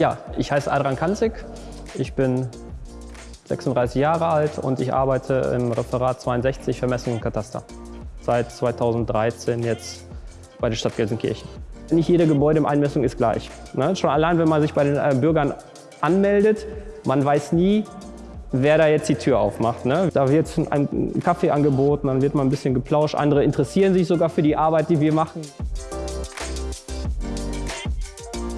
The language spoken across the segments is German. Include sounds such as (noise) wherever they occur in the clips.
Ja, ich heiße Adrian Kanzig. Ich bin 36 Jahre alt und ich arbeite im Referat 62 Vermessung und Kataster. Seit 2013 jetzt bei der Stadt Gelsenkirchen. Nicht jede Gebäudeeinmessung ist gleich. Ne? Schon allein, wenn man sich bei den äh, Bürgern anmeldet, man weiß nie, wer da jetzt die Tür aufmacht. Ne? Da wird ein Kaffee angeboten, dann wird mal ein bisschen geplauscht. Andere interessieren sich sogar für die Arbeit, die wir machen.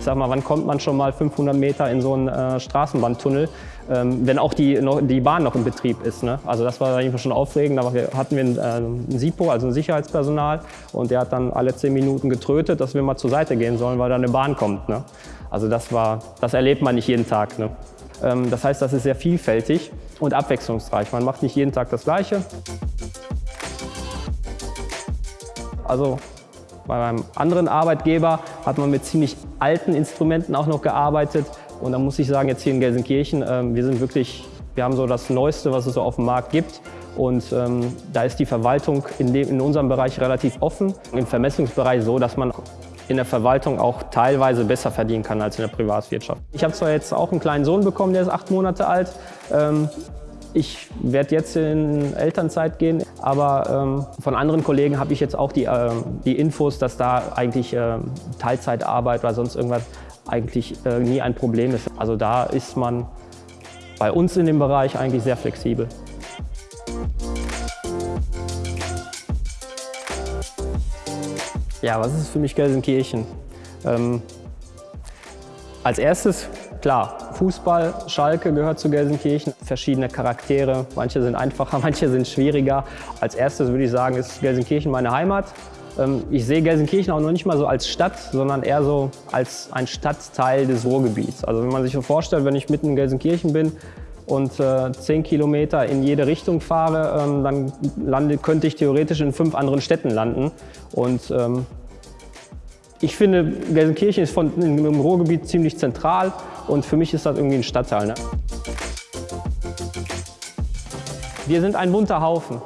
Ich sag mal, wann kommt man schon mal 500 Meter in so einen äh, Straßenbahntunnel, ähm, wenn auch die, noch, die Bahn noch in Betrieb ist. Ne? Also das war eigentlich schon aufregend. Da hatten wir einen, äh, einen SIPO, also ein Sicherheitspersonal, und der hat dann alle 10 Minuten getrötet, dass wir mal zur Seite gehen sollen, weil da eine Bahn kommt. Ne? Also das, war, das erlebt man nicht jeden Tag. Ne? Ähm, das heißt, das ist sehr vielfältig und abwechslungsreich. Man macht nicht jeden Tag das Gleiche. Also bei meinem anderen Arbeitgeber hat man mit ziemlich alten Instrumenten auch noch gearbeitet. Und da muss ich sagen, jetzt hier in Gelsenkirchen, ähm, wir sind wirklich, wir haben so das Neueste, was es so auf dem Markt gibt. Und ähm, da ist die Verwaltung in, dem, in unserem Bereich relativ offen. Im Vermessungsbereich so, dass man in der Verwaltung auch teilweise besser verdienen kann als in der Privatwirtschaft. Ich habe zwar jetzt auch einen kleinen Sohn bekommen, der ist acht Monate alt. Ähm, ich werde jetzt in Elternzeit gehen, aber ähm, von anderen Kollegen habe ich jetzt auch die, äh, die Infos, dass da eigentlich äh, Teilzeitarbeit oder sonst irgendwas eigentlich äh, nie ein Problem ist. Also da ist man bei uns in dem Bereich eigentlich sehr flexibel. Ja, was ist für mich Gelsenkirchen? Ähm, als erstes, klar, Fußball, Schalke gehört zu Gelsenkirchen. Verschiedene Charaktere, manche sind einfacher, (laughs) manche sind schwieriger. Als erstes würde ich sagen, ist Gelsenkirchen meine Heimat. Ähm, ich sehe Gelsenkirchen auch noch nicht mal so als Stadt, sondern eher so als ein Stadtteil des Ruhrgebiets. Also wenn man sich so vorstellt, wenn ich mitten in Gelsenkirchen bin und äh, zehn Kilometer in jede Richtung fahre, ähm, dann lande, könnte ich theoretisch in fünf anderen Städten landen. Und ähm, ich finde, Gelsenkirchen ist von, im Ruhrgebiet ziemlich zentral und für mich ist das irgendwie ein Stadtteil. Ne? Wir sind ein bunter Haufen.